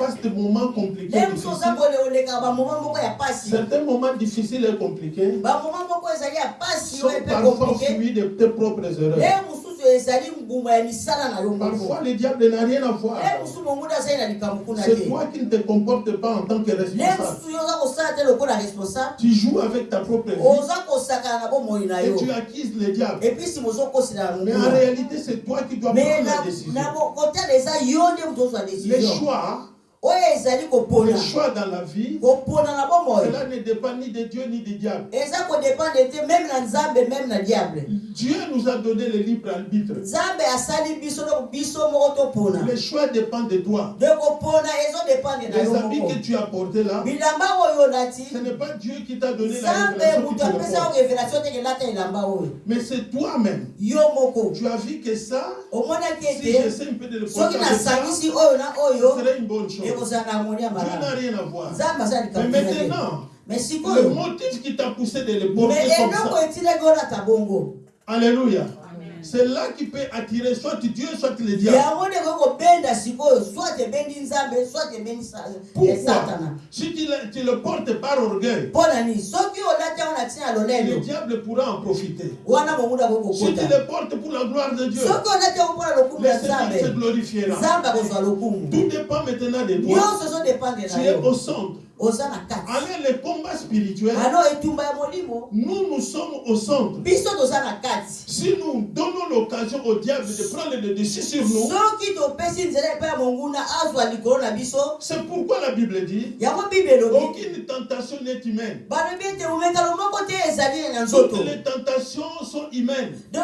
face des moments compliqués, certains moments difficiles et compliqués sont parfois suivis de tes propres erreurs. Parfois, le diable n'a rien à voir. C'est toi qui ne te comportes pas en tant que responsable. Tu joues avec ta propre vie et tu acquises le diable. Mais en réalité, c'est toi qui dois prendre la décision. Les choix, les choix dans la vie, cela ne dépend ni de Dieu ni du diable. Dieu nous a donné le libre arbitre. Les choix dépendent de toi. Les habits que tu as portés là, ce n'est pas Dieu qui t'a donné la le Mais c'est toi-même. Tu as vu que ça, si j'essaie un peu de le porter ça, ce serait une bonne chose. Dieu n'a rien à voir. Mais maintenant, le motif qui t'a poussé de le porter comme ça, Alléluia. C'est là qui peut attirer soit Dieu, soit le diable. eh, Pourquoi Si tu le, tu le portes par orgueil, le diable pourra en profiter. Si tu le portes pour la gloire de Dieu, le Seigneur se glorifiera. Tout dépend maintenant de toi. Tu es au centre. Oza na kati Allez, le combat spirituel, ano etumba ya molimo nous, nous sommes au centre. Si nous donnons l'occasion au diable de prendre le dessus sur nous, c'est pourquoi la Bible dit aucune tentation n'est humaine. Toutes les tentations sont humaines. Dieu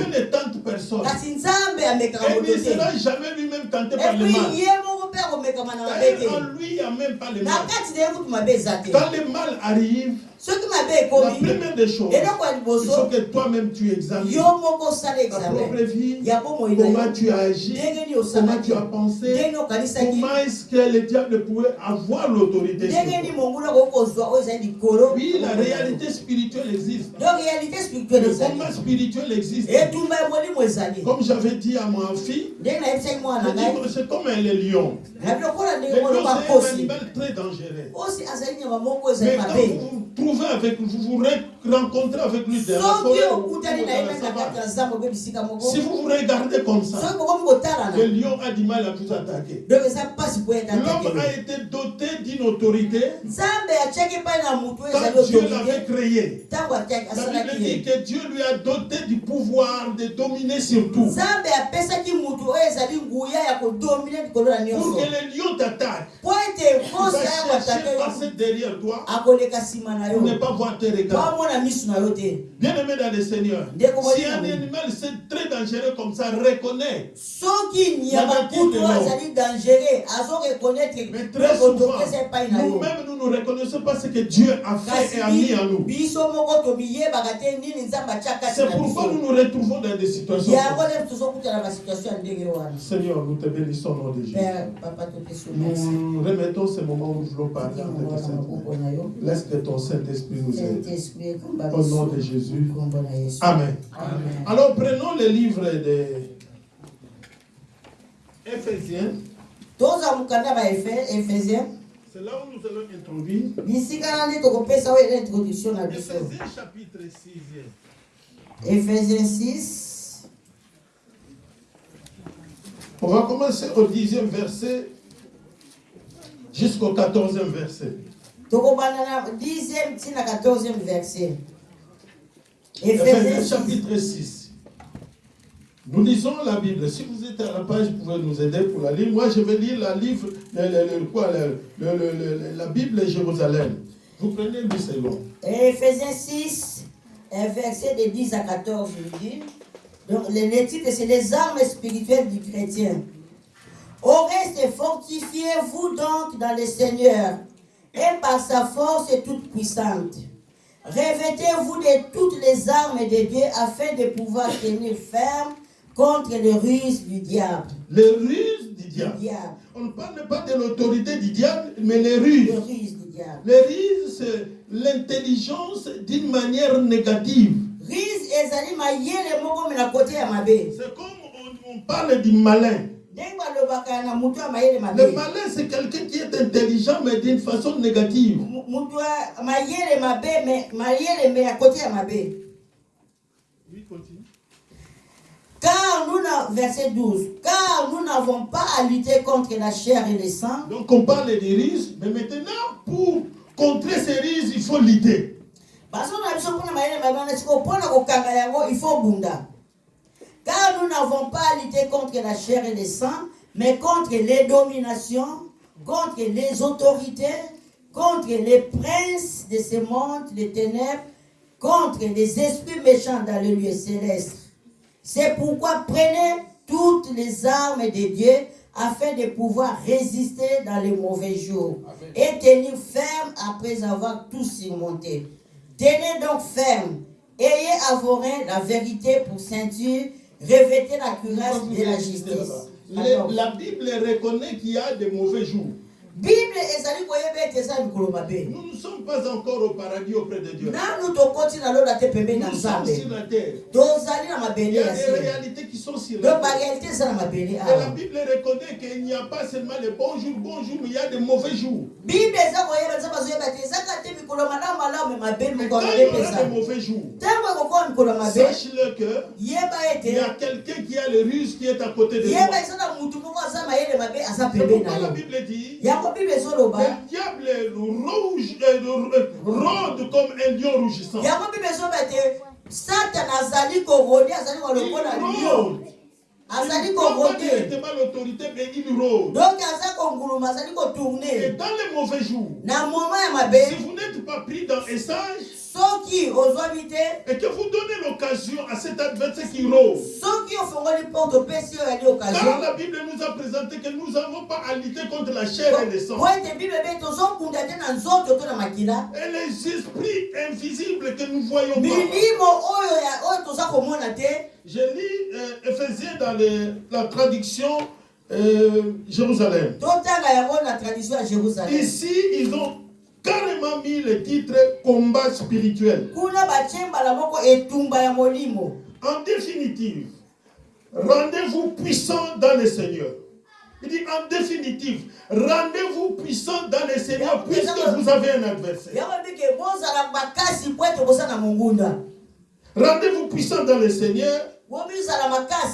ne tente personne. Et ne sera jamais lui-même tenté par le mal. Quand le mal arrive, soki mabe la ekomi première des choses, eloko ya il faut liboso que toi-même tu examines yo moko osala ta examen propre vie, ya bomoi na comment tu as agi, ndenge nini comment tu as pensé, okanisaki comment est-ce que le diable pouvait avoir l'autorité sur ndenge toi? monguna koki kozwa oyo ezali likolo Oui, la réalité spirituelle existe. donc réalité spirituelle Le ezali combat spirituel existe. etumba ya molimo ezali Comme j'avais dit à ma fille, que c'est comme un le lion. nabi lokola Le ndenge lion, koloba c'est un animal très dangereux. Mais quand vous trouvez avec, vous vous re- rencontrez avec lui dans la si vous vous regardez comme ça, le lion a du mal à vous attaquer. L'homme a été doté d'une autorité. Quand Dieu l'avait créé. La Bible dit que Dieu lui a doté du pouvoir de dominer sur tout. na Pour que le lion t'attaque, kosi vas aya chercher passer derrière toi. Pour ne pas voir tes regards. Te Bien-aimé dans le Seigneur, si un animal c'est très dangereux comme ça, azoreconnaître Mais très souvent, nous-mêmes, nous ne reconnaissons pas ce que Dieu a fait et a mis en nous. C'est pourquoi nous nous retrouvons dans des situations Seigneur, nous te bénissons au nom de Jésus. Nous. Remettons ce moment où nous voulons parler en Laisse que ton Saint-Esprit nous aide. Au nom de Jésus. Amen. Amen. Alors prenons le livre de Éphésiens. C'est là où nous allons introduire. Éphésiens chapitre 6. efésien 6 On va commencer au dixième verset jusqu'au quatorzième verset. Tokobanda na 10e ntina 14e verset 6 chapitre 6. Nous lisons la Bible. Si vous êtes à la page, vous pouvez nous aider pour la lire. Moi, je vais lire la, livre, le- le- le- quoi, le- le- le- le- la Bible de Jérusalem. Vous prenez 8 secondes. Ephésiens 6, un verset de 10 à 14, je dis. Donc, le titre, c'est les armes spirituelles du chrétien. Au reste, fortifiez-vous donc dans le Seigneur et par sa force toute puissante. Revêtez-vous de toutes les armes de Dieu afin de pouvoir tenir ferme contre les ruses du diable. Les ruses du Du diable. On ne parle pas de l'autorité du diable, mais les Les ruses. ruses du diable. Les ruses, c'est l'intelligence d'une manière négative. C'est comme on, on parle du malin. Le malin, c'est quelqu'un qui est intelligent, mais d'une façon négative. Oui, continue. car nous verset 12 car nous n'avons pas à lutter contre la chair et le sang Donc on parle des rises, mais maintenant, pour contrer ces rises, il faut lutter. il faut bunda car nous n'avons pas à lutter contre la chair et le sang mais contre les dominations contre les autorités contre les princes de ce monde les ténèbres contre les esprits méchants dans le lieu céleste. C'est pourquoi prenez toutes les armes de Dieu afin de pouvoir résister dans les mauvais jours et tenir ferme après avoir tout surmonté. Tenez donc ferme, ayez à vos reins la vérité pour ceinture, revêtez la cuirasse de la justice. La Bible reconnaît qu'il y a des mauvais jours. Nous ne sommes pas encore au paradis auprès de Dieu. Nous sommes sur la terre. Il y a des réalités qui sont sur la terre. Et la Bible reconnaît qu'il n'y a pas seulement les bons jours, bons jours, mais il y a des mauvais jours. Mais quand il y aura des mauvais jours, sache-le que il y a quelqu'un qui a le russe qui est à côté de toi. pourquoi la Bible dit le diable rouge, euh, euh, rôde comme un lion rougissant. satana azali korode azali kolokola rôde. azali l'autorité, mais il rôde. donc aza konguluma azali Et dans les mauvais jours, na moma ya si vous n'êtes pas pris dans un sage soki ozwami te et que vous donnez l'occasion à cet adversaire qui rôde, soki ofongoli porte opesi oyo yali car la Bible nous a présenté que nous n'avons pas à lutter contre la chair et le sang. po ete bible ebe tozokunda te na nzoto to na makila Et les esprits invisibles que nous voyons pas. milimo oyo ya- oyo toza komona te Je lis euh, Éphésiens dans la traduction euh, jérusalem. Ici, ils ont carrément mis le titre combat spirituel. En définitive, rendez-vous puissant dans le Seigneur. Il dit en définitive, rendez-vous puissant dans le Seigneur puisque vous avez un adversaire. Rendez-vous puissant dans le Seigneur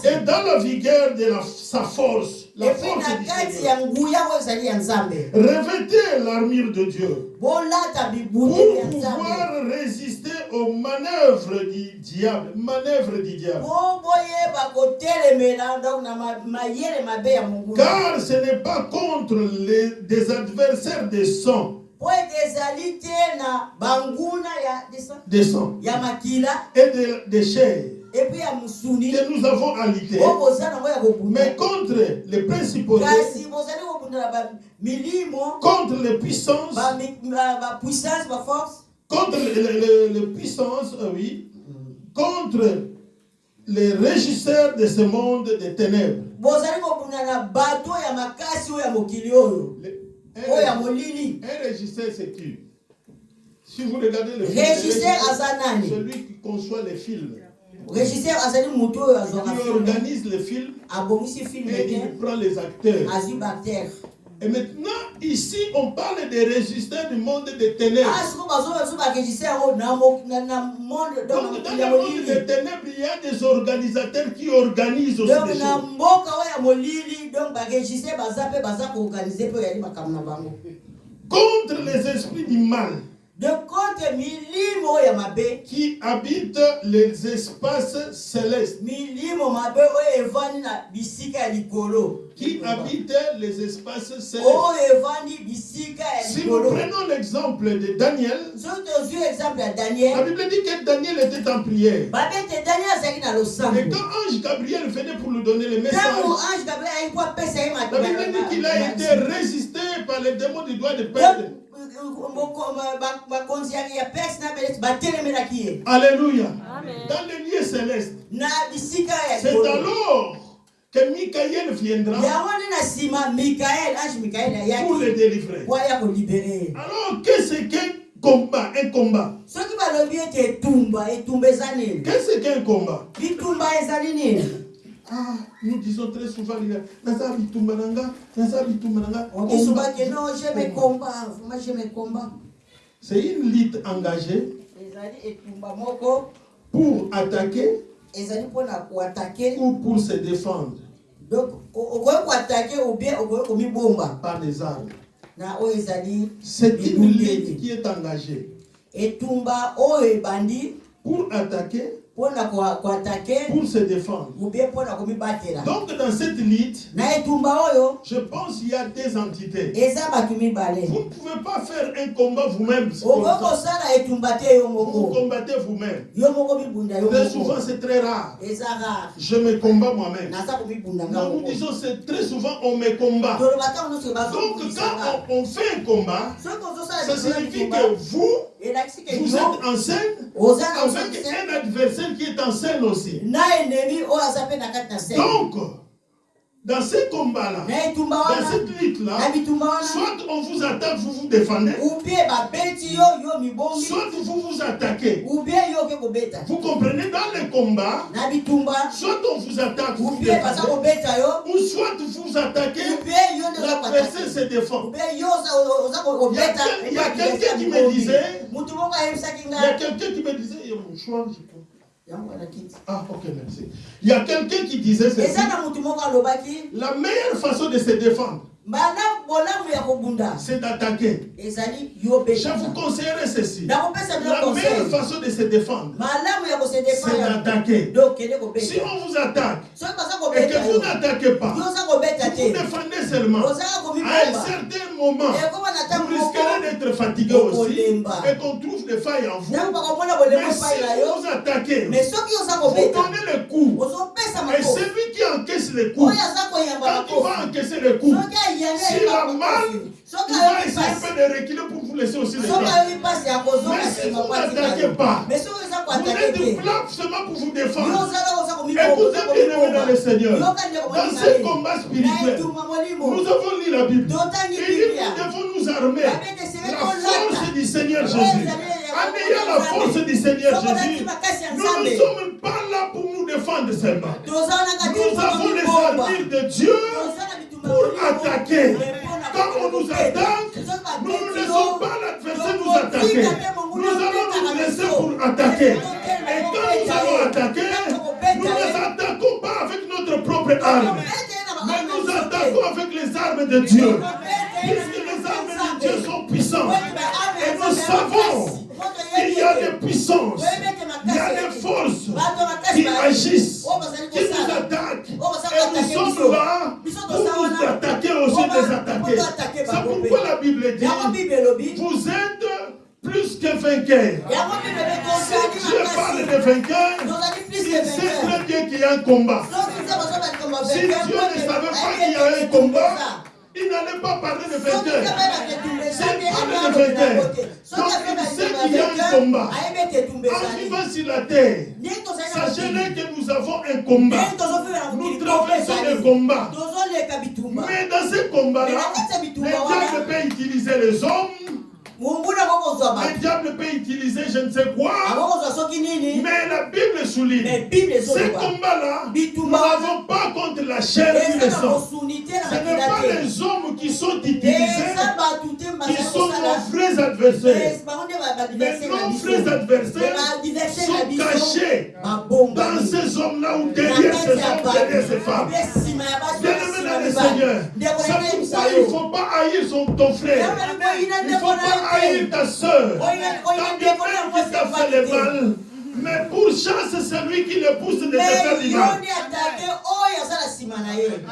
et dans la vigueur de la- sa force, la force du Revêtez l'armure de Dieu. Pour pouvoir résister aux manœuvres du diable. Manœuvres du diable. mongunda Car ce n'est pas contre les, des adversaires des sang, po ete ezali te na banguna ya desa- des sang ya makila? Et de, des chairs ya mosuni que nous avons kobunda mais contre les bamilimo contre les puissances, baforce contre les, les- puissances, euh, oui, contre les régisseurs de ce monde des ténèbres. oyo ya un, régisseur, c'est qui? Si vous regardez le film, régisseur celui qui conçoit les films, régisseur azali azwaka qui filme organise abongisi filme et il prend les acteurs. Et maintenant, ici, on parle des résistants du monde des ténèbres. donc dans le monde des ténèbres, il y a des organisateurs qui organisent aussi donc des choses. Contre les esprits du mal de contre milimo ya mabe qui habitent les espaces célestes. milimo mabe oyo evandi na bisika ya likolo Qui habitent les espaces célestes. oyo evandi bisika ya Si nous prenons l'exemple de Daniel, soki tozwi exemple ya la daniel Bible dit que Daniel était en prière. babe ete daniel azalaki na Et losambo quand Ange Gabriel venait pour lui donner le message, ntango ange gabriel ayaki po apesa ye la Bible dit qu'il a été résisté par les démons du doigt de perdre. Alléluia. Amen. Dans les lieux célestes. na bisika ya C'est alors que Michael viendra pour le délivrer. Alors, qu'est-ce qu'un combat Un combat? Qu'est-ce qu'un combat? Ah, nous disons très souvent, les non, je me combats. Moi, je me combats. C'est une lutte engagée pour attaquer ou pour se défendre donc koatake ou bien par des armes. C'est une lutte qui est engagée pour attaquer, pour se défendre. Donc dans cette oyo je pense qu'il y a des entités. Vous ne pouvez pas faire un combat vous-même. Vous combattez vous-même. Très souvent, c'est très rare. Je me combats moi-même. nous disons c'est très souvent on me combat. Donc quand on, on fait un combat, ça signifie que vous, vous êtes en scène avec un adversaire qui est en scène aussi. Donc, dans ces combats-là, dans cette lutte-là, soit on vous attaque, vous vous défendez, soit vous vous attaquez. Vous comprenez, dans les combats, soit on vous attaque, vous ou vous défendez, ou soit vous vous attaquez, l'adversaire se défend. Il y a quelqu'un qui me disait- Il y a quelqu'un qui me disait, il y a mon choix, je. Ah, ok, merci. Il y a quelqu'un qui disait ceci. La meilleure façon de se défendre, c'est d'attaquer. Je vous conseillerais ceci. La meilleure façon de se défendre, c'est d'attaquer. Si on vous attaque et que vous n'attaquez pas, vous défendez seulement. À un certain moment, vous risquerez d'être fatigué aussi et qu'on trouve des failles en vous. Mais si yo vous attaquez, vous donnez le coup. Et celui qui encaisse les coups, oyo aza koyamba quand il va encaisser ayambi s'il a mal, soki il va ayoki essayer un peu de reculer pour vous laisser aussi les kozonga Mais si vous n'attaquez pas, Vous êtes te là seulement pour vous défendre. ozala oza Écoutez bien dans le Seigneur. Dans ce combat spirituel, nous avons lu la Bible. biblia nous devons nous armer. La force du Seigneur Jésus. En ayant la force du Seigneur Jésus, nous ne sommes pas là pour nous défendre seulement. Nous avons les armures de Dieu pour attaquer. Quand on nous attaque, nous ne laissons pas l'adversaire nous attaquer. Nous allons nous laisser pour attaquer. Et quand nous allons attaquer, nous ne nous attaquons pas avec notre propre arme, mais nous attaquons avec les armes de Dieu. Puisque les armes de Dieu sont puissantes. Et nous savons qu'il y a des puissances, il y a des forces qui agissent, qui dit, vous êtes plus que elobi Si Dieu parle de plus il sait vainqueur très bien qu'il y a un combat. Si Dieu ne savait pas qu'il y a un combat, il n'allait pas parler de vainqueurs. Donc il sait qu'il y a un combat. En vivant sur la terre, sachez que nous avons un combat. Nous traversons le combat. Mais dans ce combat-là, le diable peut utiliser les hommes, le diable peut utiliser je ne sais quoi. Mais la Bible souligne, ce combat-là, nous n'avons pas contre la chair ni le sang. Ce n'est pas les hommes qui sont utilisés, qui sont nos vrais adversaires. Mais nos vrais adversaires sont cachés dans ces hommes-là ou derrière ces hommes, derrière ces femmes. Bien-aimé dans le Seigneur, c'est pourquoi il ne faut pas haïr son, ton frère. Il ne faut pas haïr ta soeur. Bien même qu'il t'a fait le mal, mais pour chance, c'est lui qui le pousse de te faire du mal.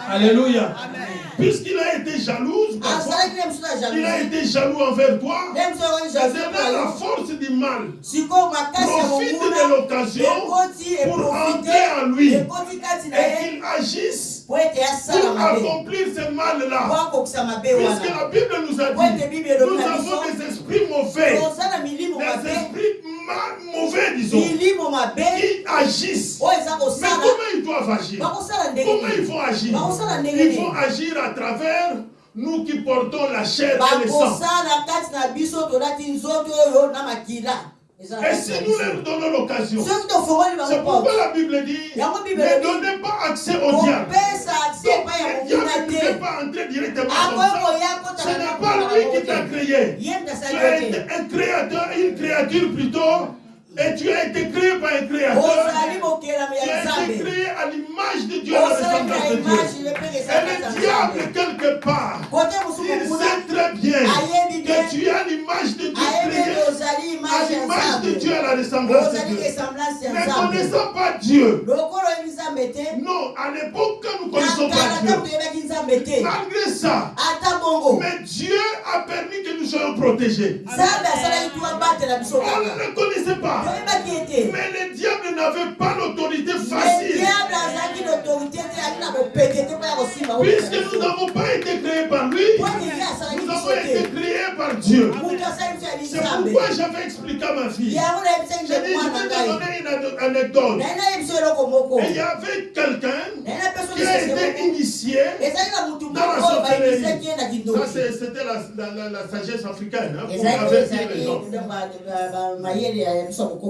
Alléluia. Puisqu'il a été na il a été jaloux envers toi. devient la force du mal. Profite de l'occasion pour entrer en lui et qu'il agisse pour accomplir ce mal-là. Puisque la Bible nous a dit, nous avons biso des esprits mauvais, toza na milimo des mabe esprits qui agissent. eza Mais comment ils doivent agir? Comment ils vont agir? Ils vont agir à travers nous qui portons la chair et le sang. Et si nous leur donnons l'occasion, c'est pourquoi la Bible dit ne donnez pas accès au diable. Donc, le pas entrer directement ça. Ce n'est pas lui qui t'a créé. Tu es un créateur, une créature plutôt, et tu as été créé par un créateur. Tu ya as été créé à l'image de Dieu, à la ressemblance de Dieu. Et le diable, quelque part, il sait très bien que tu as l'image de Dieu à l'image de Dieu, à la ressemblance de Dieu. Ne connaissant pas Dieu, non, à l'époque nous ne na connaissons pas Dieu, malgré ça, mais Dieu a permis que nous soyons protégés. On ne le connaissait pas. Mais le diable n'avait pas l'autorité le facile. kosimba Puisque nous n'avons pas été créés par lui, nous avons été créés par Dieu. C'est pourquoi j'avais expliqué à ma fille. J'ai dit, je vais donner une ane- anecdote. Et il y avait quelqu'un qui a été initié. Dans la sorcellerie. na Ça, c'était la, la, la, la sagesse africaine hein, pour ezali avertir ezali les gens.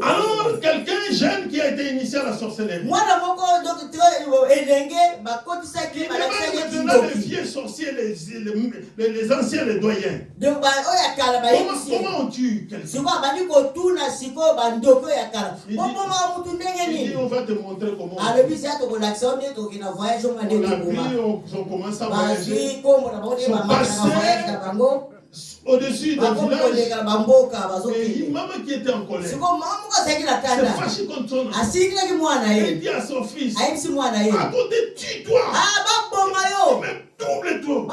Alors, quelqu'un jeune qui a été initié à la sorcellerie. Il demande maintenant les vieux sorciers, les, les, anciens, les doyens. kala Comment, comment on tue quelqu'un? Il dit- Il on va te montrer comment on nde On a on, commence à voyager. Son passé. Au-dessus koleka bamboka Et une maman qui était en colère. S'est fâchée contre son enfant. Elle dit à son fils, à côté, tue-toi, ah mais double-toi.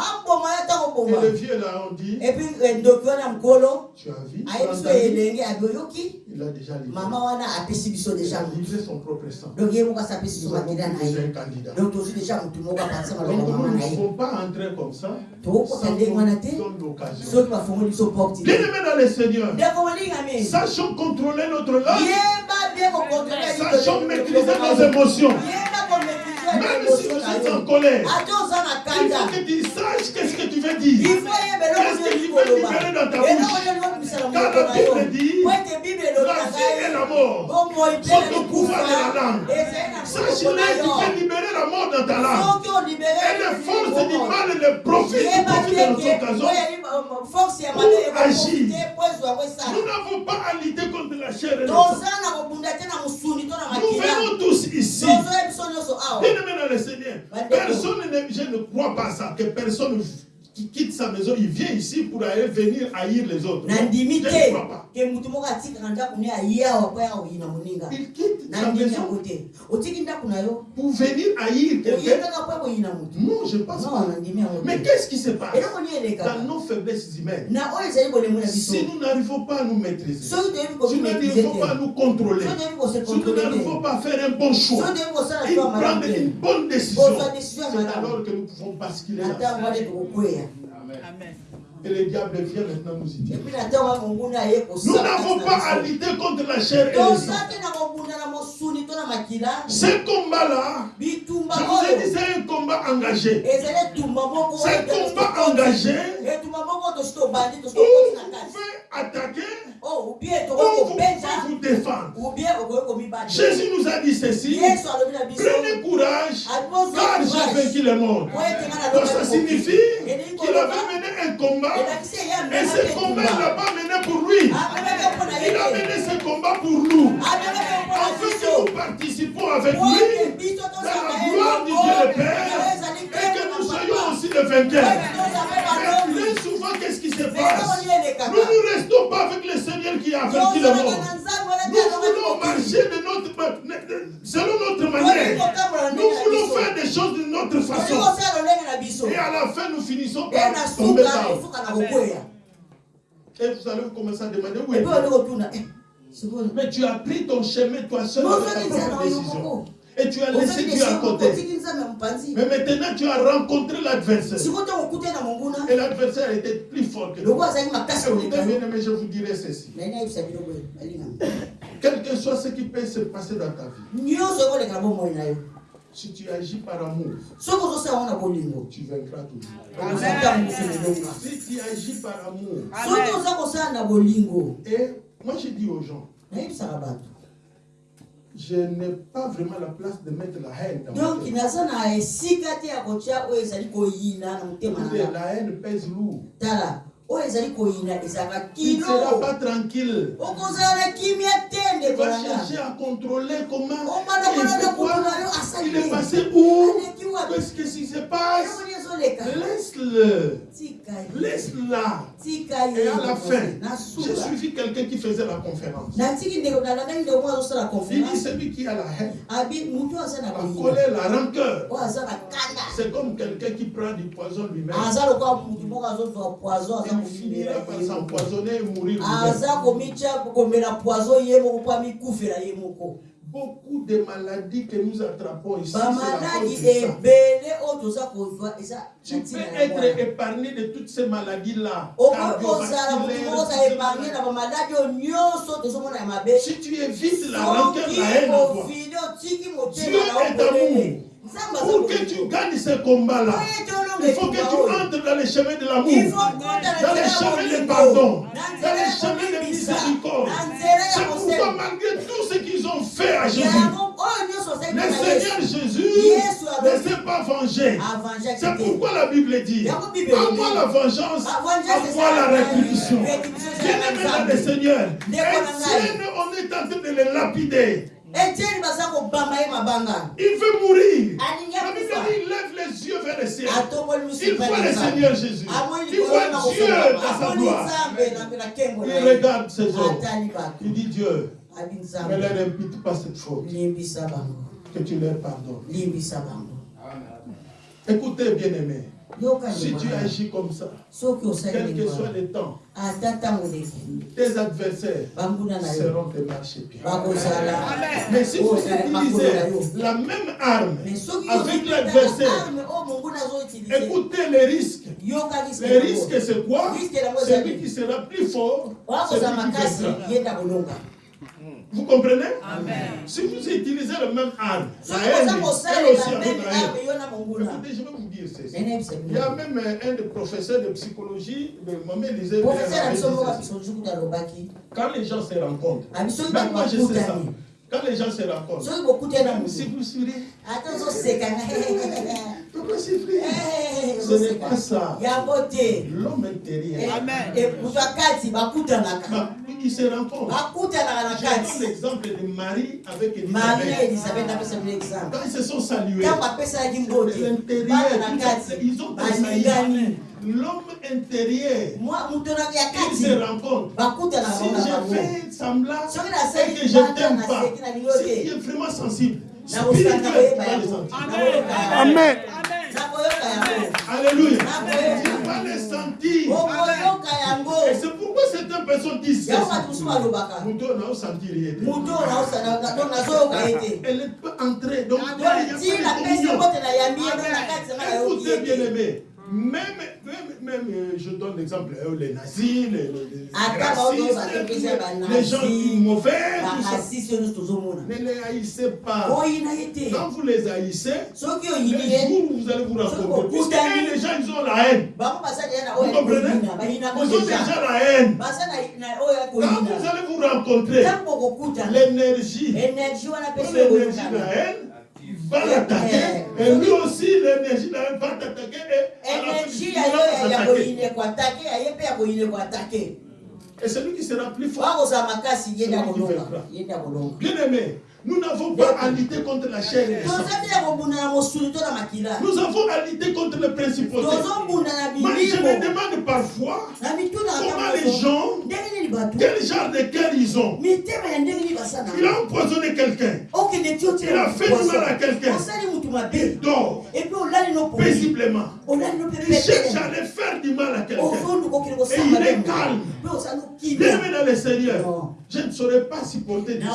Et le vieux là, on dit, mokolo tu as vu, Il a déjà livré. Il a livré son propre sang. donc Nous avons ye. un candidat. donc nous ne pouvons pas entrer comme ça sans l'occasion. Soki bafongoli biso porte Bien te aimé dans le Seigneur, sachons contrôler notre langue, sachons maîtriser nos émotions. yeba komaîtrise Même si vous êtes en colère, il faut que tu saches qu'est-ce que tu veux dire. Qu'est-ce que tu veux libérer dans ta bouche? monoko la Bible dit, La vie et la mort. Sont au pouvoir. de la langue. ezali na Sache monoko na tu peux libérer la mort dans ta langue. Et les forces du mal et les profits de mabe Pour agir. esala Nous n'avons pas à lutter contre la chair et na Nous venons tous ici. Bien personne ne, je ne crois pas ça, que personne qui quitte sa maison, il vient ici pour aller venir haïr les autres. Non, je ne crois pas. Ke mutu moko atikaka ndako ne aye awa po ya koyina moninga. Il quitte na sa ndimi yango maison. te otiki ndako na yo. Pour venir haïr oye quelqu'un. kaka po ya koyina motu. Non, je pense non pas. Mais qu'est-ce qui se passe? Ni dans nos faiblesses humaines. Na oyo ezali bolemo na biso. Si nous n'arrivons pas à nous maîtriser, soki toyebi si nous n'arrivons pas à nous contrôler, kose si nous n'arrivons pas à faire un bon choix, malamu prendre une bonne décision, ya c'est malamu alors que nous pouvons basculer tokokweya Et le diable vient maintenant nous y dire. Nous n'avons pas à lutter contre la chair et le sang. Ce combat-là, je vous ai dit, oyo c'est un combat engagé. C'est un combat engagé où vous pouvez attaquer, o ubie où tokoki vous pouvez vous défendre. Jésus nous a dit ceci. Prenez courage, car j'ai vaincu le monde. Donc ça signifie qu'il avait mené un combat et ce combat il n'a pas mené pour lui. na Il a mené ce combat pour nous. Afin que biso nous participons avec lui dans la gloire du Dieu le Père et que nous soyons aussi les vainqueurs. Mais très souvent, qu'est-ce qui se passe Nous ne restons pas avec le Seigneur qui a vaincu le monde. Nous voulons marcher de notre, selon notre manière. Nous voulons faire des choses de notre façon. Et à la fin, nous finissons par tomber down. Et vous allez commencer à demander où est Mais tu as pris ton chemin toi seul avec ta propre décision. Et tu as laissé Dieu à côté. Mais maintenant, tu as rencontré l'adversaire. Et l'adversaire était plus fort que toi. Écoutez, bien aimé, je vous dirai ceci. Quel que soit ce qui peut se passer dans ta vie, si tu agis par amour, tu vaincras toujours. Si tu agis par amour, et moi je dis aux gens, Je n'ai pas vraiment la place de mettre la haine dans mon donc cœur. Écoutez, nga La haine pèse lourd. Tu ne seras pas tranquille. Tu vas chercher à contrôler comment Oh, il il est passé où, qu'est-ce que ce qui se passe. Laisse-le, laisse-la. Et à la fin, j'ai suivi quelqu'un qui faisait la conférence. Il dit celui qui a la haine, la koyina colère, la rancœur, kanda c'est comme quelqu'un qui prend du poison lui-même. Il finira par s'empoisonner et mourir. Beaucoup de maladies que nous attrapons ici, c'est eza Tu peux être épargné de toutes ces maladies-là. Si tu évites la rancœur, la haine toi, otiki Dieu est amour. Pour que tu gagnes ce combat-là, il faut que tu entres dans les chemins de l'amour, dans les chemins de pardon, dans les chemins de miséricorde. Malgré tout ce qu'ils ont fait à Jésus, le na Seigneur Jésus ne s'est pas vengé. C'est pourquoi la Bible dit À moi la vengeance, Ah, à moi la rétribution? Bien aimé le. Seigneur. Étienne, on est en train de le lapider. Il veut mourir. alingi La Bible dit il lève les yeux vers le ciel. Il mosika voit le. Seigneur Jésus. amoni Il voit Dieu dans sa gloire. Il regarde ces hommes. Il dit Dieu, nzambe leur impute pas cette faute. Que tu leur pardonnes. Écoutez, bien-aimés, si tu agis comme ça, quel que soit le temps, leki tes adversaires seront tes bakozala Mais si vous utilisez la même arme mais avec l'adversaire, azoutilize écoutez les risques. Les risques, c'est quoi? Celui qui sera plus fort, celui qui makasi Vous comprenez? Si vous utilisez la même arme, la haine, elle aussi avec la haine. Écoutez, je vais vous dire ceci. Il y a même euh, un des professeurs de psychologie, de ceci. quand les gens se rencontrent, même moi je sais ça, quand les gens se rencontrent, si vous souriez, ata ozoseka pourquoi souffrir Ce n'est pas ça. L'homme intérieur, bah, il se rencontre. Je donne l'exemple de Marie avec Elisabeth. Quand ils se sont salués, l'intérieur, ils ont tressailli. L'homme intérieur, ils se bakutanaka Si je fais semblant et que je t'aime pas, naseki na lingo si tu te es vraiment sensible, Amen. Alléluia. Nakoyoka. Tu vas le sentir. Et c'est pourquoi certaines personnes disent na sentir rien. nazoyoka ye te Elle peut entrer. Donc, il y a pas de communion. na na Écoutez, bien aimé, même, même, même euh, je donne l'exemple, euh, les nazis, les, les, Ata racistes, les, les gens mauvais, tout ça. Ne les haïssez pas. te Quand vous les haïssez, les jours où vous allez vous rencontrer, Soki puisque eux, les gens, ils ont la haine. na Vous ya comprenez Ils ont déjà la haine. oyo ya Quand vous allez vous rencontrer, l'énergie, l'énergie de la haine va l'attaquer. Et lui aussi, l'énergie va t'attaquer. Énergie il va ekoatake Et celui qui sera plus fort, bien aimé, nous n'avons pas à lutter contre la chair et le sang. Nous avons à lutter contre les principautés. Moi, je me demande parfois comment les gens, quel genre de cœur ils ont? Il a empoisonné quelqu'un. Il a fait du mal à quelqu'un. Il dort paisiblement. Il cherche à aller faire du mal à quelqu'un. Et il est calme. Bien dans le Seigneur, je ne saurais pas supporter du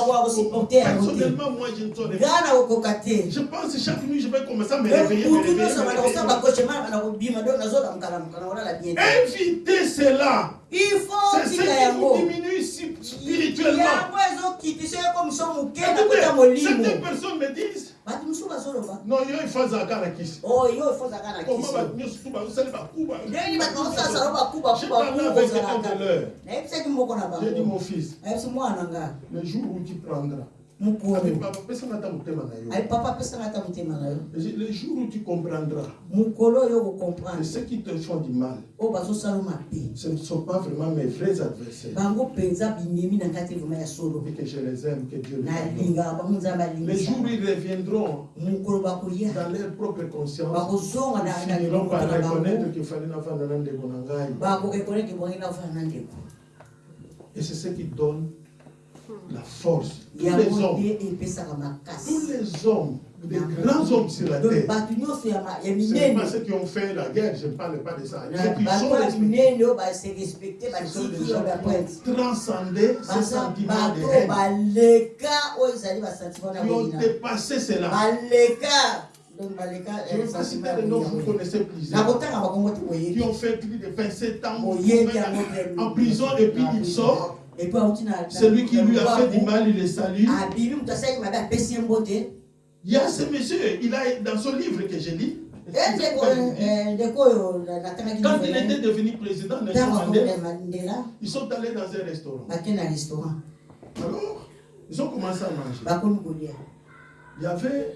Na wa supporter à côté. Personnellement, moi, je ne saurais pas. ngaa na kokoka te Je pense que chaque nuit, je vais commencer à me réveiller. me mutu nyonso me bana réveiller. kosamba koshe mana bana kobima donc nazolamuka na olala bien il faut tika yango yango ezokitisa ye komisio moke na Écoutez, kota molimo certaines personnes me disent bato mosusu bazoloba yo na kisi oyo efozaka na koma kiso bato nyonso tu bazosali bakuba ndenge bato bazosalasala J'ai bakubakuba parlé avec un kozalaka de l'heure. nayebisaki moko na J'ai dit mon bango fils, nayebisi mwana nga le jour où tu prendras, yo. ayi papa apesanga ata motema na yo. J'ai dit, Le jour où tu comprendras mokolo oyo que okokomprendre ceux qui te font du mal, oyo bazosala mabe ce ne sont pas vraiment mes vrais adversaires. bango mpenza bimemi na ngai te vraimen ya solo. Et que je les aime, que Dieu les pardonne. nalingaka bango nzambe Les jours où alingisa ils reviendront mokolo dans leur propre conscience, bakozonga na- na bango. na ndeko Et c'est ce qui donne la force. Tous les hommes, tous les hommes, les grands hommes sur la terre, bato nyonso ya ma- ya Ce n'est minene pas ceux qui ont fait la guerre, je ne parle pas de ça. Ceux qui sont respectés. Ce sont des gens qui ont transcendé ce sentiment de haine, qui ont dépassé cela. Je vais pas citer les noms, vous connaissez plusieurs. Qui ont fait plus de 27 ans en prison et puis il sort. Celui qui lui a fait du mal, il le salue. mbote Il y a ce monsieur, il a dans son livre que je lis. e eh, oyo na- natangaki Quand il était devenu président Mandela, ils sont allés dans un restaurant. na restaurant Alors, ils ont commencé à manger. kolia Il y avait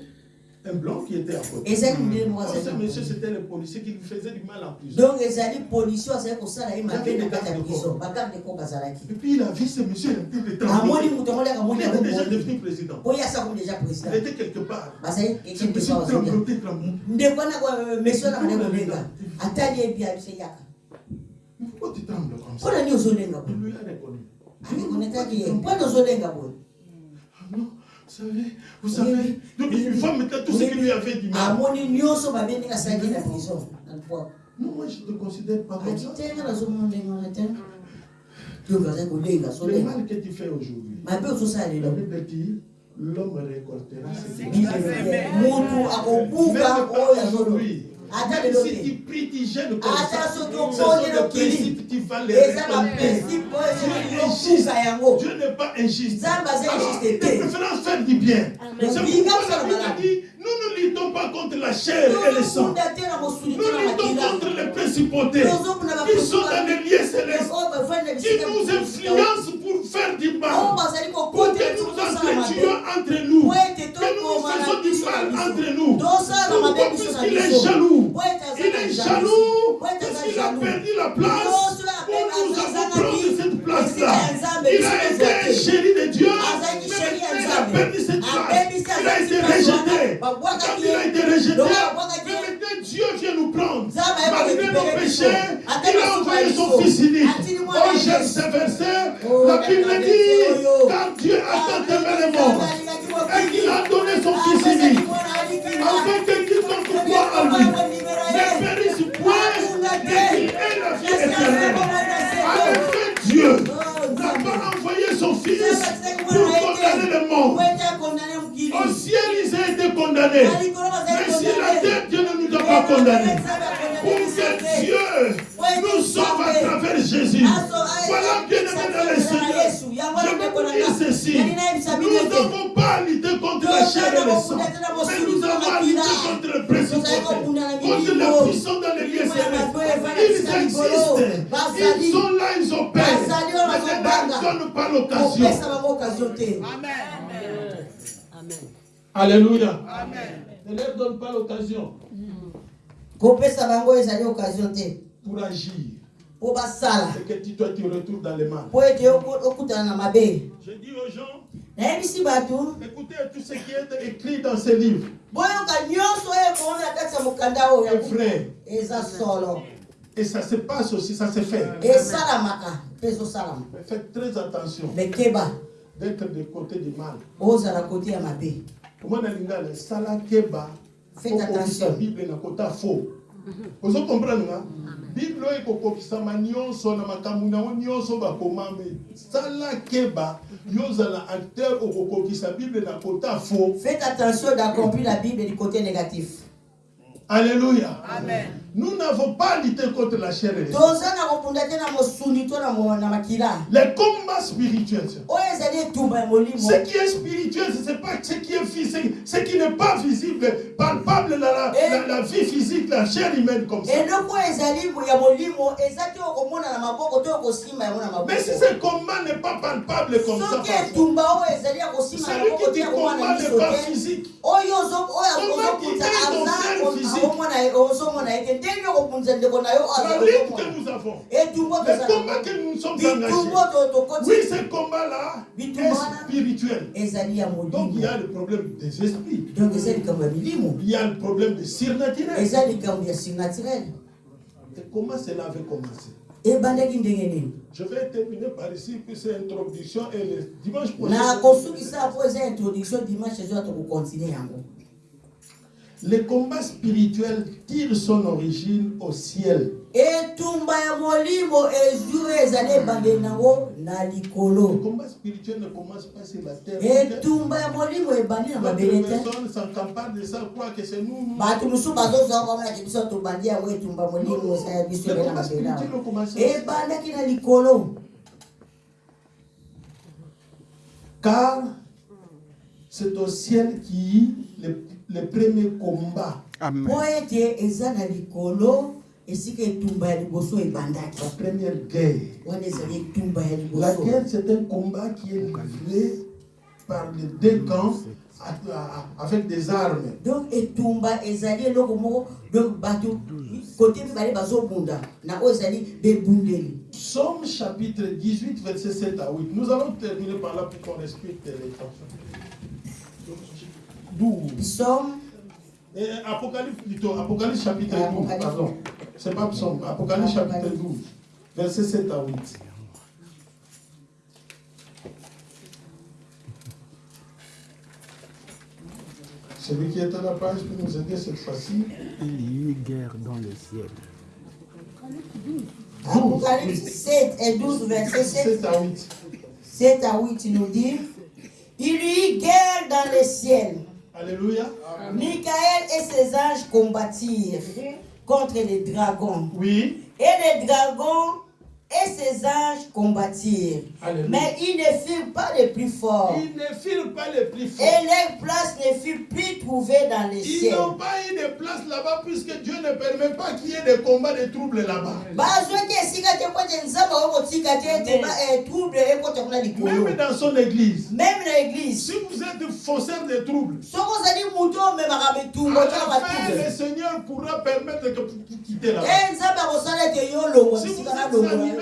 un blanc qui était à côté. Oh, ce monsieur, c'était le policier qui lui faisait du mal en prison. donc ezali polisi oyo azali kosala ye mabe na kati ya prison. bagarde Et puis il a vu ce monsieur de amoni moto moni était yango déjà devenu président. ye déjà président. Il était quelque part. bazali Ce kekende monsieur ndeko wana kolenga atali yaka. Mais pourquoi tu trembles comme ça? Mpona nini ozolenga Il boye lui a reconnu. arekonetaki ye mpona ozolenga boye non, vous savez, vous savez. Donc il faut maintenant tout ce qui lui a fait du mal. amoni nyonso mabe ndenge asalaki na prison na lipwa Non, moi je ne te considère pas comme ça. Le mal que tu fais aujourd'hui, la Bible dit l'homme récoltera ce qu'il a fait. Même azolo aujourd'hui. Si tu pries, tu jeûnes comme ata ça, soki ce sont okoli des lokili principes, tu vas les Dieu n'est pas injuste. Nzambe aza Alors, injuste de te. préférence faire du bien. C'est Binga pourquoi kosala la Bible malamu. dit, nous ne luttons pas contre la chair et le sang. tozokunda te na mosuni Nous te na luttons makila contre les principautés. Qui sont dans les lieux célestes, qui nous influencent pour faire du mal, pour que nous entretuions entre nous, que nous faisons du mal entre nous. Pourquoi Puisqu'il est jaloux. Il est jaloux. parce qu'il a jaloux. perdu la place. où nous avons pris cette place-là. Il a été chéri de Dieu, mais il a perdu cette place. Il a été rejeté. Quand il a été rejeté, nos péchés, il a envoyé son Fils unique. Oh, j'aime ce verset. Oh, La Bible dit, oyo. car Dieu a tant aimé le monde, et qu'il a donné son Fils unique, afin que quiconque croit en lui ne périsse point, mais qu'il ait la vie éternelle. En effet, Dieu n'a pas envoyé son Fils pour condamner le monde. Au ciel, ils ont été condamnés. Mais sur la terre, Dieu ne nous a pas condamnés. Jésus. Voilà, bien aimé dans le Seigneur. Je vous ceci. Nous n'avons pas à lutter contre la chair et le sang. Mais nous avons à lutter contre le principauté. Contre les puissants dans les lieux célestes. Ils existent. Ils sont là, ils opèrent. Mais ne donne pas l'occasion. occasion te Alléluia. Ne leur donne pas l'occasion pour agir. Et que tu- toi, tu retournes dans na mabe Je dis aux gens, écoutez tout ce qui est écrit dans frères, eza solo. Et ça se passe aussi, ça se fait. Mais faites très attention. D'être du côté du mal. Comment on a dit sala keba Faites attention. la Bible na faux. Vous comprenez nga? Bible oyo ekokokisama nyonso na makambo nango nyonso bakoma me sala keba yo ozala acteur okokokisa Bible na kota faux. faites attention d'accomplir la bible du côté négatif Alléluia. Nous n'avons pas lutté contre la chair et le Les etumba ya molimo Ce qui est spirituel, ce n'est pas ce qui est physique, ce qui n'est pas visible, palpable dans la, la- la vie physique, la chair humaine comme ça. Mais si ce combat n'est pas palpable comme ça, celui qui dit combat n'est pas physique. Comment quitter ton physique? La lutte que nous avons, le combat que nous sommes engagés, oui, ce combat-là est spirituel. Donc il y a le problème des esprits, donc likambo ya milimo. Il y a le problème des surnaturels. Et comment cela avait commencé? Je vais terminer par ici, puis c'est introduction et le dimanche prochain. na kosukisa po eza introduction dimanche ezo tokokontinue yango Le combat spirituel tire son origine au ciel. Le combat spirituel ne commence pas sur la terre. s'encamparent de ça, croient que c'est nous. Le combat spirituel Car c'est au ciel qui le, le premier combat, Amen. mpo ete eza na likolo esika etumba ya liboso ebandaki la première guerre. wana ezali etumba ya La guerre, c'est un combat qui est livré par les deux camps avec des armes. donc etumba ezali eloko moko donc bato kote mibale bazobunda na oyo ezali bebundeli Psaume chapitre 18, verset 7 à 8. Nous allons terminer par là pour qu'on respecte les temps. 12. psaume Et Apocalypse plutôt, Apocalypse chapitre 12, Apocalypse. pardon. C'est pas psaume, Apocalypse chapitre Apocalypse. 12, verset 7 à 8. Celui qui est à la page peut nous aider cette fois-ci. Il y eut guerre dans le ciel. apocalypse 7 et 12 verset 7 7 à 8. 7 à 8 nous dit il y eut guerre dans le ciel Alléluia. Michael et ses anges combattirent contre les dragons Oui. et les dragons et ses anges combattirent Alléluia. mais ils ne furent pas les plus forts Ils ne pas les plus forts. et leur place ne fut plus trouvée dans les Ils ciels n'ont pas eu de place là-bas puisque Dieu ne permet pas qu'il y ait des combats, des troubles là-bas. eh, Même dans son église. même na église Si vous êtes faussaire de troubles, fin, le Seigneur pourra permettre que vous quittez là-bas. e Si vous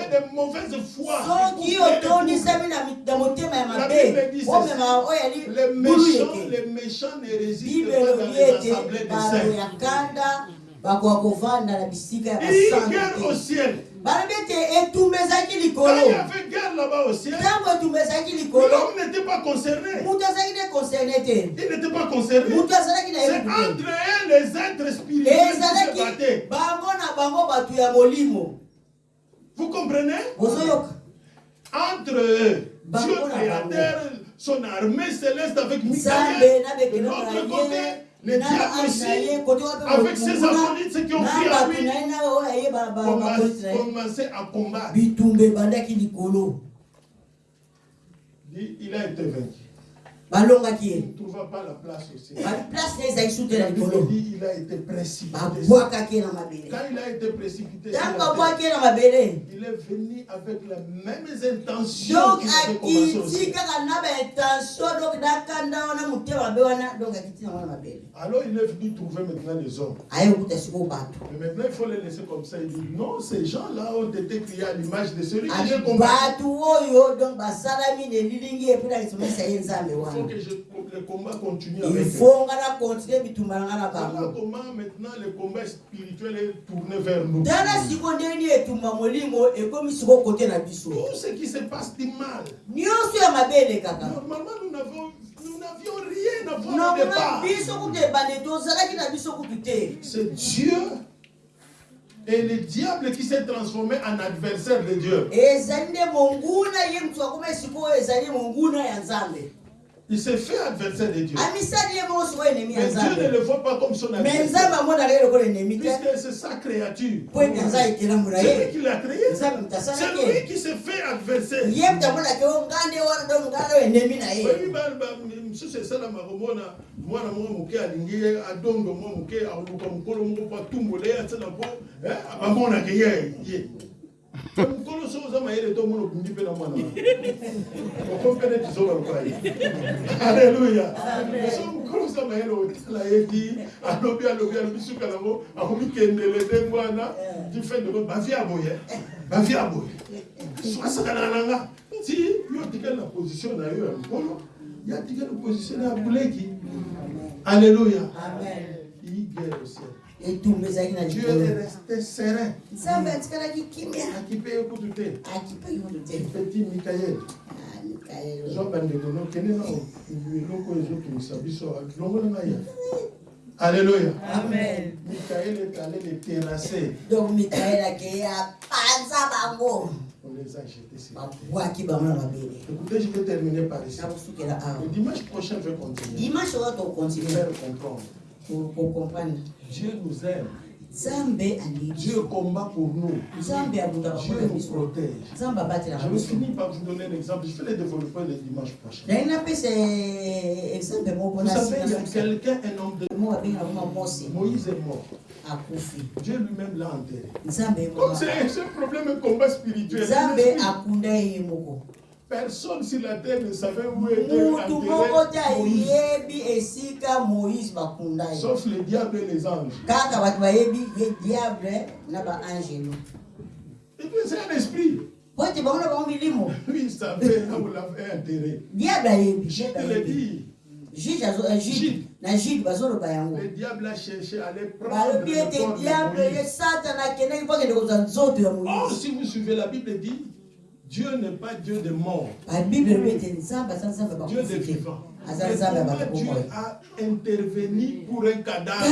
êtes longola animé yo de mauvaise foi, soki otondisami na motema ya mabe dit omemaka oyo les ali méchants, buluyeke les méchants ne résident bible pas dans elobi ete bato des ya kanda bakoka kovanda na bisika ya Il y a basantu guerre au te ciel. balobi ete etumba ezalaki likolo. ntango etumba ezalaki likolo moto azalaki concerne te. Moto azalaki na ezalaki bango na bango bato ya molimo Vous comprenez? Entre Bango Dieu créateur, son armée céleste avec Michael. De l'autre côté, les diables aussi, avec ses acolites, ceux qui ont crié à lui, commençaient à combattre. il a été vaincu. Balongaki Il ye ne trouva pas la place aussi. baplace na ezalaki su te na likolo dit il a été précipité. babwakaki ye na mabele Quand il a été précipité, sur ntango la terre, babwaki ye na mabele il est venu avec les mêmes intentions donc akiti kaka na baintention donc nakanda wana motema mabe wana donc akiti na wana mabele Alors il est venu trouver maintenant les hommes. Mais maintenant il faut les laisser comme ça. Il dit non, ces gens-là ont été créés à l'image de celui qui les combat. Il faut que je, le combat continue il avec eux. faut na continue comment maintenant le combat spirituel est tourné vers nous? Tout ce qui se passe du mal. Normalement, nous n'avons nous n'avions rien à voir au départ. C'est Dieu et le diable qui s'est transformé en adversaire de Dieu. Il s'est fait adversaire de Dieu. Mais Dieu ne le voit pas comme son adversaire. Puisque c'est sa créature. C'est lui qui l'a créé. C'est lui qui s'est fait adversaire. mosusu komona mwana moko moke alingi ye adondo mwa moke aluka mokolo moko po ye ye ye So, mokolo so oza mayele to omona okundi mpe na mwana. Oko mpe neti so baluka ye alleluya so mokolo oza mayele otala ye di alobi alobi alobi suka nango akomi kendele nde mwana. Di fin de bavi ya boye bavi ya boye so asakanaka na nga ti yo tikali na position na yo ya mokolo ya tikali position na ya buleki alleluya amen. Il dieu est resté serein. Petit Ah, ezokimisa biso longola ya alleluya amen. Mikael est allé les terrasser. Donc akeye apanza bango on les a jetés sur écoutez je vais terminer par ici. Le dimanche prochain je vais continuer. Dimanche faire comprendre. Kokomprendre Dieu nous aime. Dieu. Combat pour nous. Dieu nous protège. Je vais finir par vous donner un exemple. Je vais le développer le dimanche prochain. Vous savez, il y a quelqu'un, un homme de Moïse est mort. Dieu lui-même l'a enterré. nzambe Comme c'est c'est un problème, un combat spirituel. Personne sur la terre ne savait où était Moïse. Sauf le diable et les anges. Et puis c'est un esprit. Lui, il savait là où l'avait enterré. Je te jude na jude bazoloba yango. Le diable a cherché à aller prendre le diable nzoto ya Or, moïse si vous suivez la Bible, dit Dieu n'est pas Dieu de mort. babible elobi ete nzambe aza nzambe ya Dieu des vivants. comment bato Dieu a intervenu pour un cadavre?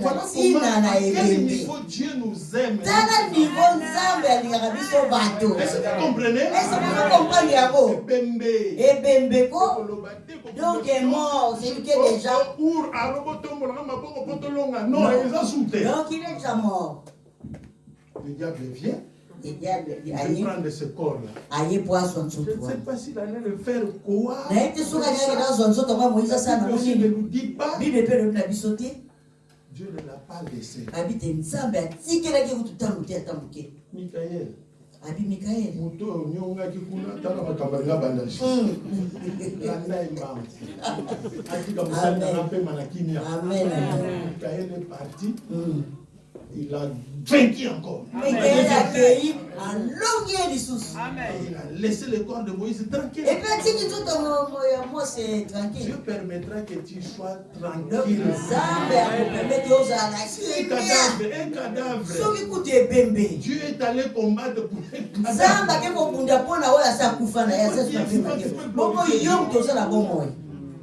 Voilà ntina comment, na à quel ebembe niveau Dieu nous aime? Est-ce que vous comprenez? Ebembe. Donc, est mort, c'est déjà. Donc il est déjà mort. Le diable vient, Prendre ce corps-là. Je ne sais wana pas s'il allait le faire quoi. aussi ne nous dit pas. Dieu ne l'a pas laissé. Michael. abi mikaeli moto oyo onyongaki kuna tala makambo alinga banda lisusu landa embambo atika mosali nanga mpema na kimia. Amen. Mikael est parti. Mm. Il a vaincu encore. Il a laissé le corps de Moïse tranquille. Dieu tranquille. Permettra que tu sois tranquille. un cadavre un cadavre. Dieu est allé combattre pour un cadavre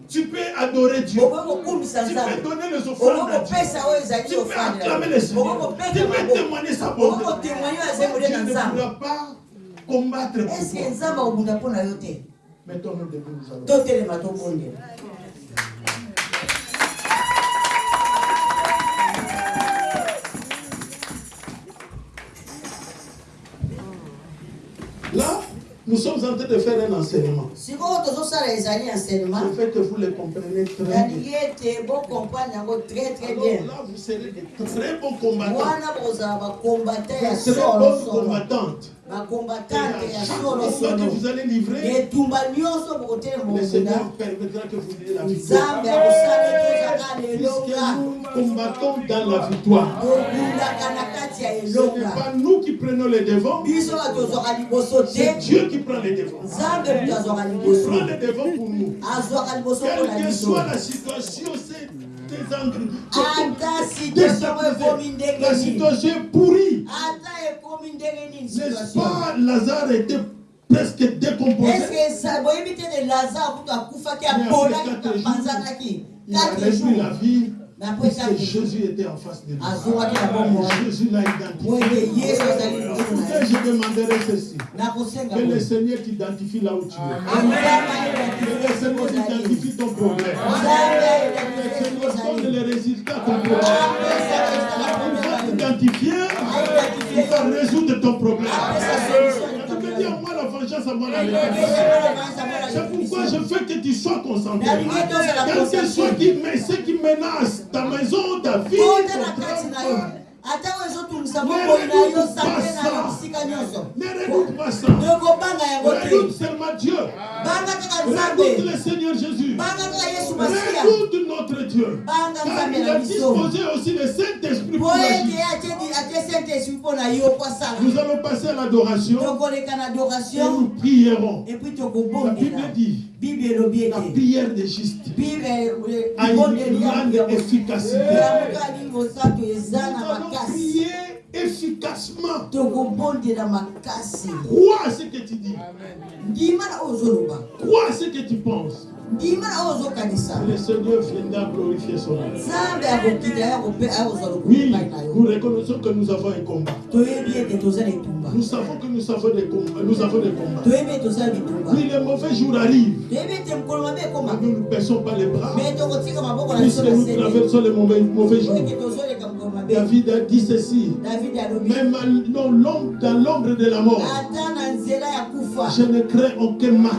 tu peux adorer Dieu. Tu peux donner les offrandes à Dieu. tu peux acclamer le Seigneur tu peux témoigner sa bonté. Dieu ne pourra pas combattre pour toi. yo te? Mettons-nous debout, nous allons. Là, nous sommes en train de faire un enseignement. Je veux que vous le compreniez très bien. Alors là, vous serez de très bons combattants. wana bokozala bakombata ya De très bonnes combattantes. bakombatante ya solo etumba nyonso bokotelema le nzambe akosala ete ozaka na Puisque elonga nous combattons dans la victoire. tobundaka na kati ya Ce n'est elonga pas nous qui prenons les devants, biso bato ozwaka liboso te Devants pour nous. Quelle que soit la situation, c'est ndenge La situation est pourrie. N'est-ce pas Lazare était presque décomposé? quatre jours, apanzanaki Il a la vie. Jésus était en face de na bongo Jésus l'a identifié. ye je demanderai ceci? Que le. Seigneur t'identifie là où tu es. nzambe Que le Seigneur t'identifie ton problème. Que le Seigneur donne les résultats à ton problème. Il va t'identifier. Il va résoudre ton problème. À C'est pourquoi je veux que tu sois concentré. Quel que soit qui, mais ce qui menace ta maison, ta vie, ton travail, ata oyo ezotungisa bomoi na yo santé na yo bisika nyonso ne redoute pas ça. tokobanga yango te banga kaka nzambe. banga kaka yesu masiya. Banga nzambe na biso Saint-Esprit po ete atie mpo na yo na adoration La Bible tokobondela bible elobi la ete prière des justes. Bible a une libondeli grande ya efficacité. yamokalingo sato eza Nous na allons makasi prier efficacement. Crois à ce que tu dis. Crois à ce que tu penses. le Seigneur viendra glorifier son nom. Oui, nous reconnaissons que nous avons un combat. Nous savons que nous avons des combats. Nous avons des combats. Oui, les mauvais jours arrivent. Mais nous ne baissons pas les bras. Puisque nous traversons les mauvais, jours. David a dit ceci. Même dans l'ombre, de la mort, je ne crains aucun mal.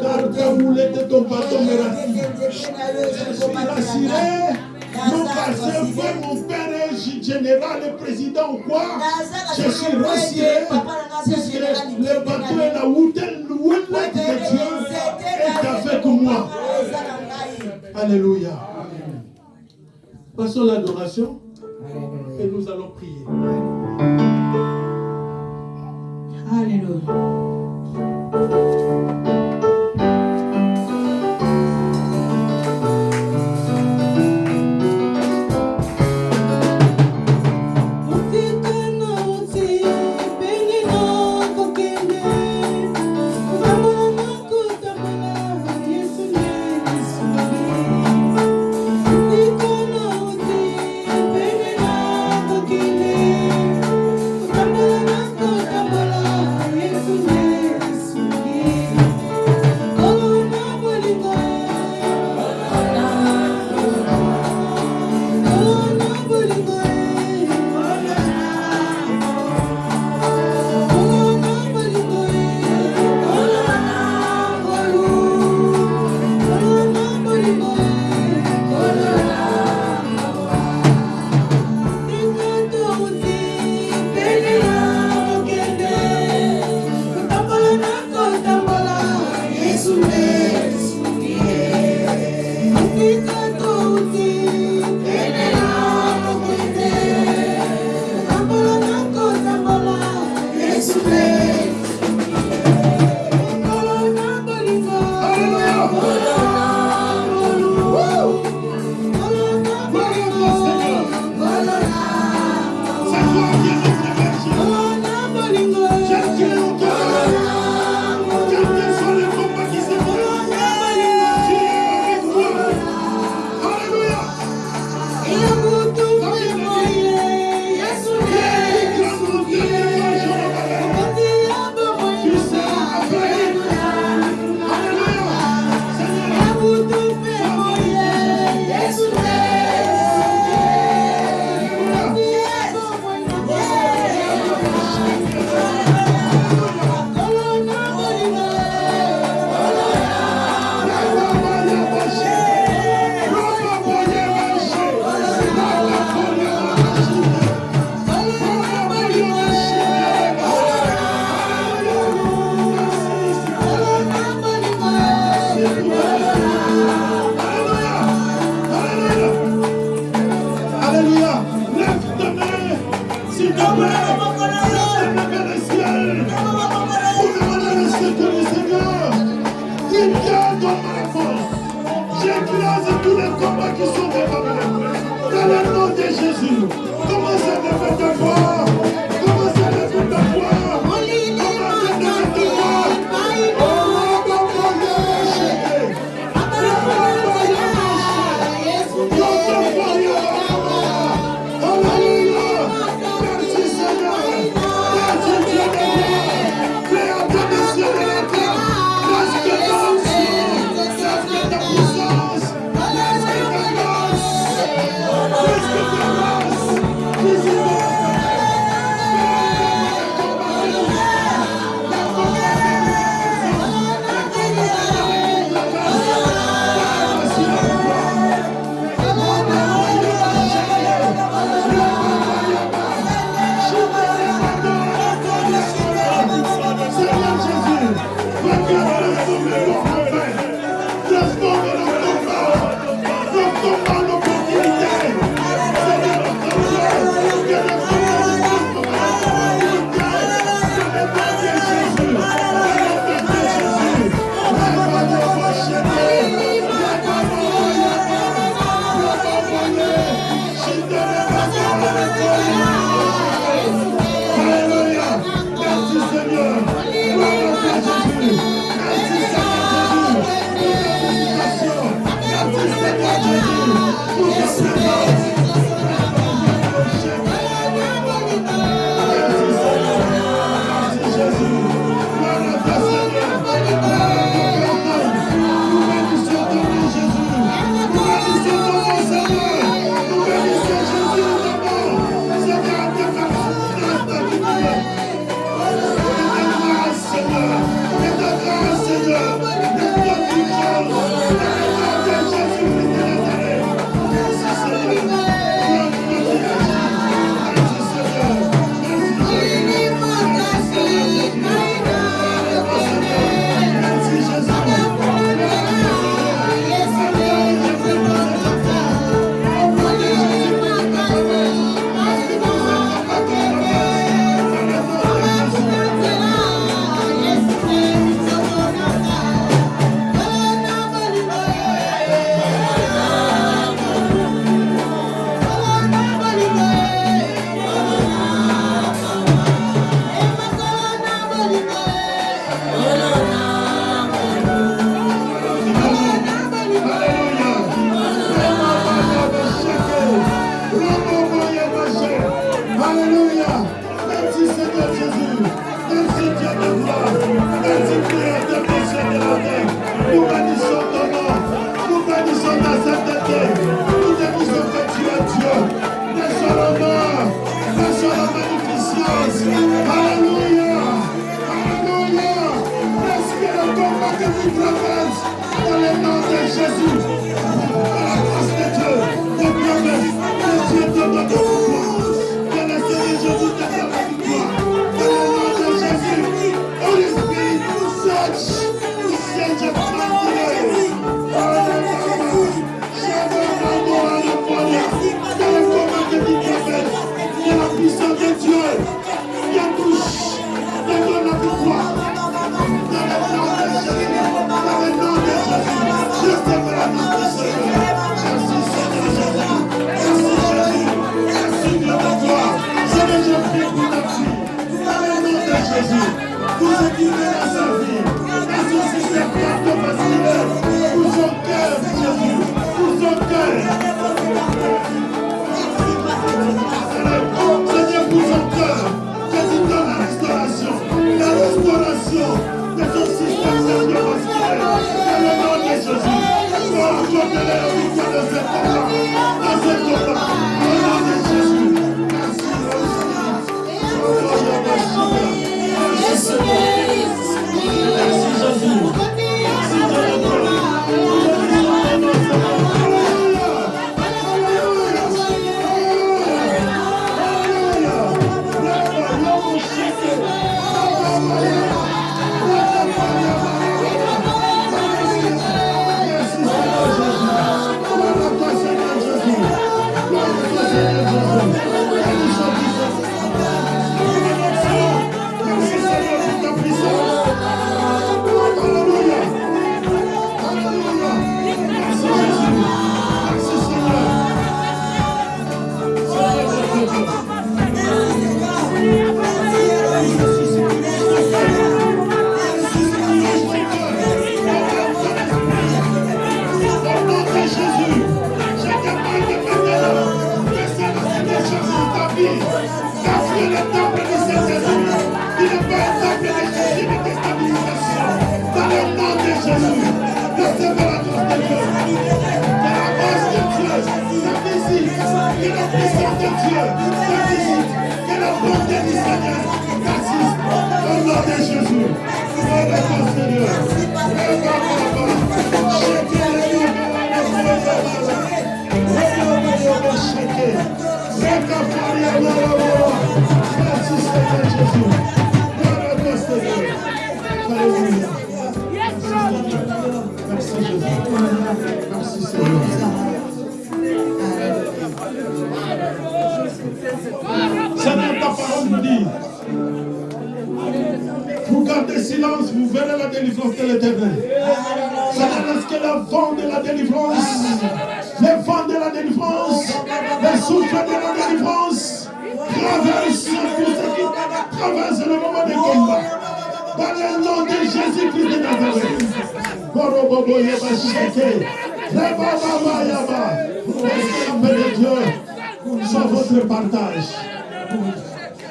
Car ta houlette de ton bâton me rassure. nzete na yo Je suis rassuré. Non parce que frère, mon père est général, le président ou quoi. Je suis rassuré. Puisque le bateau est la houlette de Dieu est avec moi? Alléluia. Passons à l'adoration et nous allons prier. Alléluia.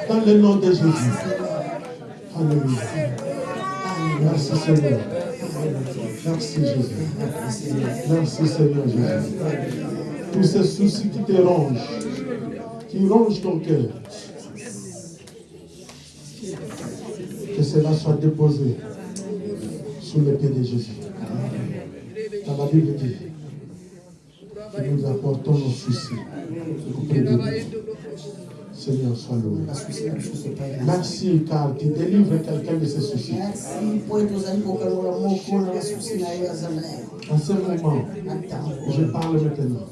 Dans le nom de Jésus. Alléluia. Merci Seigneur. Merci Jésus. Merci Seigneur Jésus. Tous ces soucis qui te rongent, qui rongent ton cœur, que cela soit déposé sous les pieds de Jésus. Dans la Bible dit, que nous apportons nos soucis. Seigneur sois loué. Merci car tu délivres quelqu'un de ses soucis. En ce moment, je parle maintenant.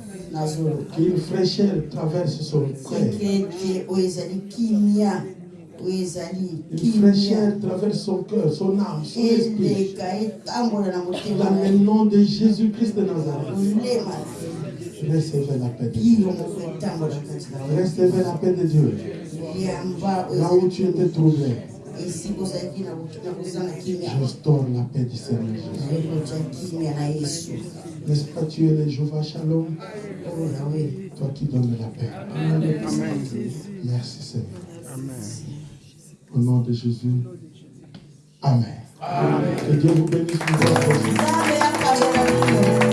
Qu'une fraîcheur traverse son cœur. Une fraîcheur traverse son cœur, son âme, son esprit. Dans le nom de Jésus-Christ de Nazareth. Recevez la paix de Dieu. Recevez la paix de Dieu. Là où tu étais trouvé. Restaure la paix du Seigneur Jésus. N'est-ce pas tu es le Jéhovah Shalom? Toi qui donnes la paix. Merci Seigneur. Amen. Au nom de Jésus. Amen. Amen. Que Dieu vous bénisse. Vous